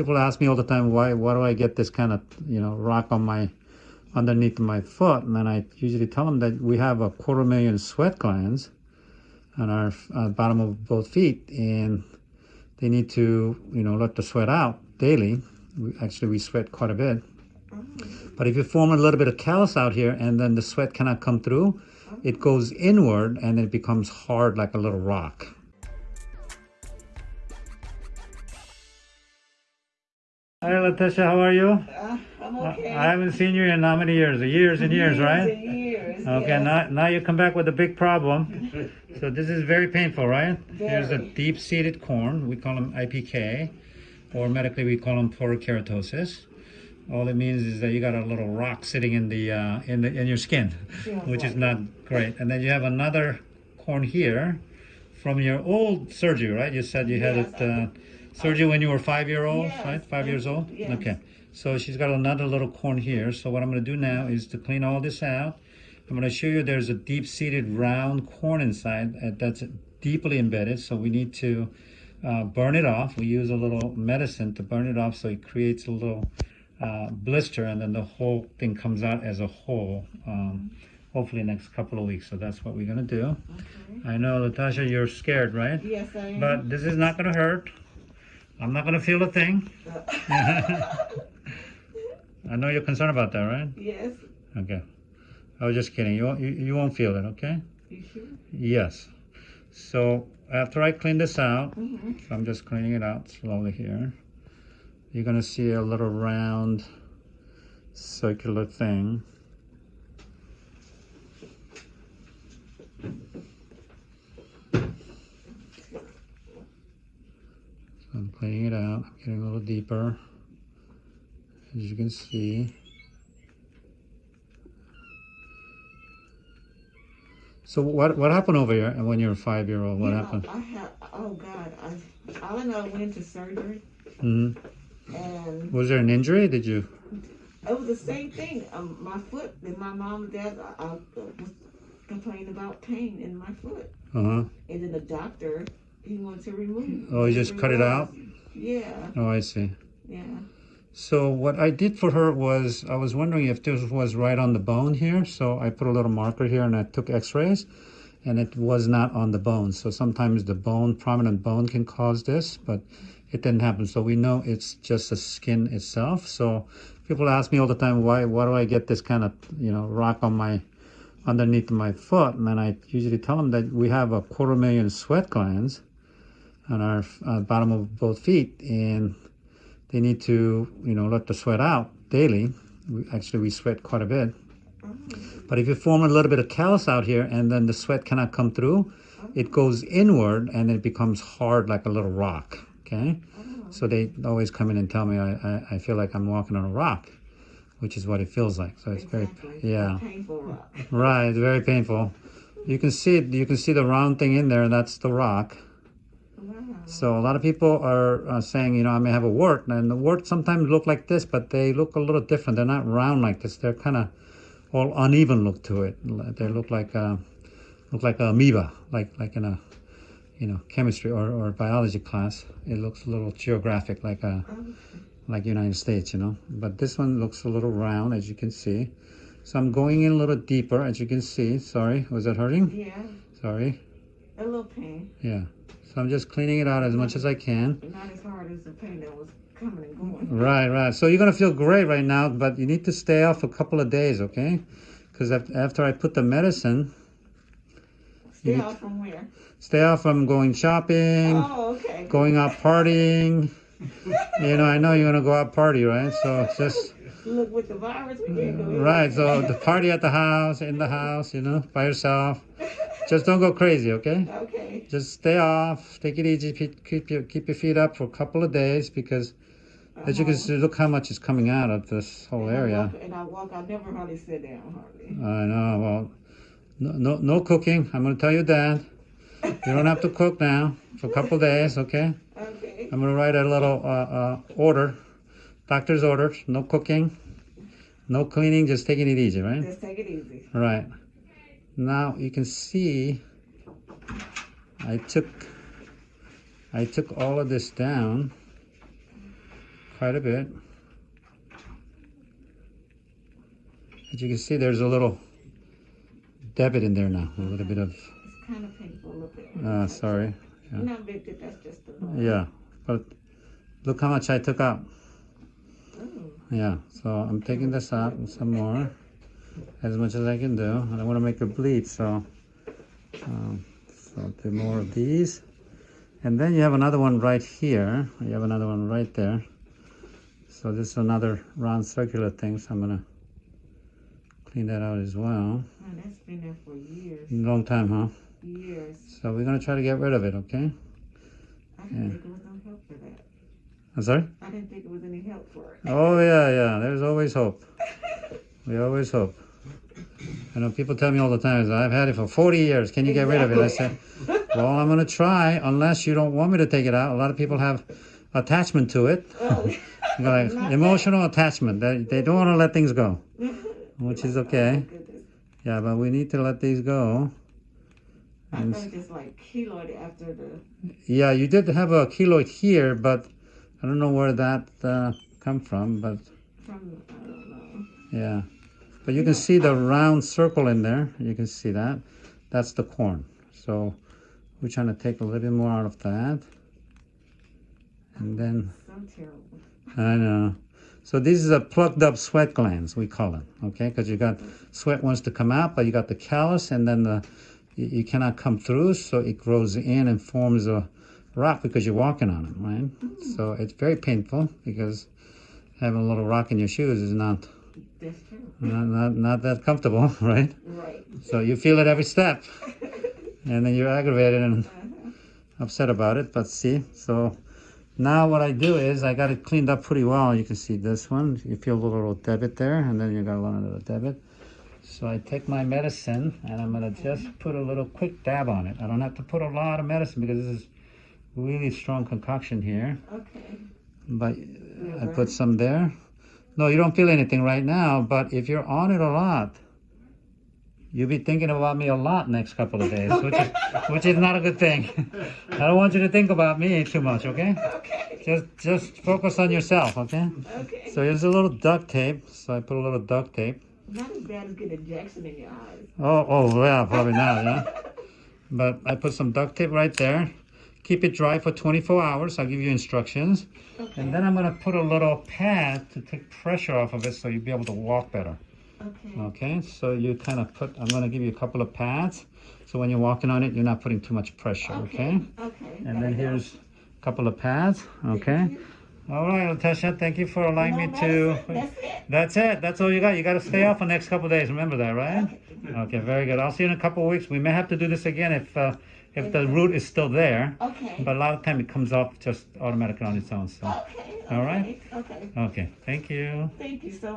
people ask me all the time, why, why do I get this kind of, you know, rock on my, underneath my foot? And then I usually tell them that we have a quarter million sweat glands on our uh, bottom of both feet and they need to, you know, let the sweat out daily. We, actually, we sweat quite a bit. But if you form a little bit of callus out here and then the sweat cannot come through, it goes inward and it becomes hard like a little rock. Hi, Letitia, how are you? Uh, I'm okay. I haven't seen you in how many years? Years and years, right? and years. Okay, yes. now, now you come back with a big problem. So this is very painful, right? Here's a deep-seated corn. We call them IPK, or medically we call them porokeratosis. All it means is that you got a little rock sitting in the uh, in the in your skin, Feels which is not great. And then you have another corn here from your old surgery, right? You said you had Yes, it uh, surgery when you were five year old, Yes, right? Five years old. yes. Okay. So she's got another little corn here. So what I'm going to do now is to clean all this out. I'm going to show you there's a deep-seated round corn inside uh, that's deeply embedded. So we need to uh, burn it off. We use a little medicine to burn it off so it creates a little uh, blister and then the whole thing comes out as a whole. Um, hopefully next couple of weeks. So that's what we're going to do. Okay. I know, Latasha, you're scared, right? Yes, I am. But this is not going to hurt. I'm not going to feel a thing. I know you're concerned about that, right? yes. Okay. I was just kidding. You, won't- you, you won't feel it, okay? You sure? Yes. So after I clean this out, Mm-hmm. so I'm just cleaning it out slowly here. You're going to see a little round circular thing. So I'm cleaning it out. I'm getting a little deeper. As you can see. So what what happened over here and when you were five year old? What You know, happened? I have. Oh God. I. All I know, I went into surgery, hmm and Was there an injury? Did you? it was the same thing. Um, my foot. And my mom and dad. I, I was complaining about pain in my foot, Uh huh. and then the doctor. He wanted to remove. Oh, he just cut it out? Yeah. Oh, I see. Yeah. So what I did for her was I was wondering if this was right on the bone here. So I put a little marker here and I took X-rays, and it was not on the bone. So sometimes the bone, prominent bone, can cause this, but it didn't happen. So we know it's just the skin itself. So people ask me all the time, why why do I get this kind of you know rock on my underneath my foot? And then I usually tell them that we have a quarter million sweat glands on our uh, bottom of both feet, and they need to, you know, let the sweat out daily. We, actually, we sweat quite a bit. But if you form a little bit of callus out here and then the sweat cannot come through, it goes inward and it becomes hard like a little rock. Okay? So they always come in and tell me I, I, I feel like I'm walking on a rock, which is what it feels like. So it's Exactly. very, yeah. A painful rock. Right, it's very painful. You can see it, you can see the round thing in there, and that's the rock. Wow. So a lot of people are uh, saying, you know, I may have a wart, and the warts sometimes look like this, but they look a little different. They're not round like this. They're kind of all uneven look to it. They look like uh, look like a amoeba, like like in a you know chemistry or, or biology class. It looks a little geographic, like a like United States, you know. But this one looks a little round, as you can see. So I'm going in a little deeper, as you can see. Sorry, was that hurting? Yeah. Sorry. A little pain. Yeah. So I'm just cleaning it out as much as I can. Not as hard as the pain that was coming and going. Right, right. So you're gonna feel great right now, but you need to stay off a couple of days, okay? Because after I put the medicine, Stay off from where? stay off from going shopping, Oh, okay. going out partying. You know, I know you're gonna go out party, right? So just Look, with the virus, we can't go right. So the party at the house, in the house, you know, by yourself. Just don't go crazy, okay? Okay. Just stay off. Take it easy. Keep keep your keep your feet up for a couple of days because, as you can see, look how much is coming out of this whole And I area. walk- And I walk, I never hardly sit down, hardly. I know. Well, no, no, no cooking. I'm going to tell you that. You don't have to cook now for a couple days, okay? Okay. I'm going to write a little uh, uh, order, doctor's orders. No cooking, no cleaning, just taking it easy, right? Just take it easy. Right. Now you can see I took I took all of this down quite a bit. As you can see, there's a little debit in there now. A little bit of, It's kind of painful a uh, sorry. yeah. Not big, that's just norm. Yeah, but look how much I took out. Ooh, Yeah, so I'm taking this out and some more, as much as I can do. I don't want to make it bleed, so um, so I'll do more of these. And then you have another one right here. You have another one right there. So this is another round circular thing. So I'm gonna clean that out as well. that's been there for years, Long time, huh? years. So we're gonna try to get rid of it, okay? I didn't Yeah. think it was no help for that. I'm sorry. I didn't think it was any help for it. Oh yeah, yeah. There's always hope. We always hope. I know people tell me all the time, I've had it for 40 years. Can you get rid of it? I said, well, I'm going to try unless you don't want me to take it out. A lot of people have attachment to it, Oh, like emotional attachment. They, they don't want to let things go, which is okay. goodness. Yeah, but we need to let these go. I And- thought it just like keloid after the. Yeah, you did have a keloid here, but I don't know where that uh, come from, but From I don't know. Yeah, but you can see the round circle in there. You can see that. That's the corn. So we're trying to take a little bit more out of that. And then. I know. So these are plugged up sweat glands, we call it, okay? Because you got sweat wants to come out, but you got the callus and then the, you, you cannot come through, so it grows in and forms a rock because you're walking on it, right? So it's very painful because having a little rock in your shoes is not, That's terrible. not, not, not that comfortable, right? Right. So you feel it every step, and then you're aggravated and Uh-huh. upset about it. But see, so now what I do is I got it cleaned up pretty well. You can see this one. You feel a little debit there, and then you got a little debit. So I take my medicine and I'm gonna just put a little quick dab on it. I don't have to put a lot of medicine because this is really strong concoction here. Okay. But I put some there. No, you don't feel anything right now, but if you're on it a lot, you'll be thinking about me a lot next couple of days, which is which is not a good thing. I don't want you to think about me too much, okay? Okay. Just just focus on yourself, okay? Okay. So here's a little duct tape. So I put a little duct tape. Not as bad as getting Jackson in your eyes. Oh, oh, yeah, probably not, yeah. But I put some duct tape right there. Keep it dry for 24 hours. I'll give you instructions. Okay. And then I'm gonna put a little pad to take pressure off of it so you'll be able to walk better. Okay. Okay, so you kind of put, I'm gonna give you a couple of pads. So when you're walking on it, you're not putting too much pressure, okay? Okay. And then here's a couple of pads, okay? All right, Latasha, thank you for allowing me to. That's it. That's it. That's all you got. You got to stay off for the next couple of days. Remember that, right? Okay, very good. I'll see you in a couple of weeks. We may have to do this again if uh, if the root is still there. Okay. But a lot of time it comes off just automatically on its own. So, Okay. All right. Okay. Okay. okay. Thank you. Thank you so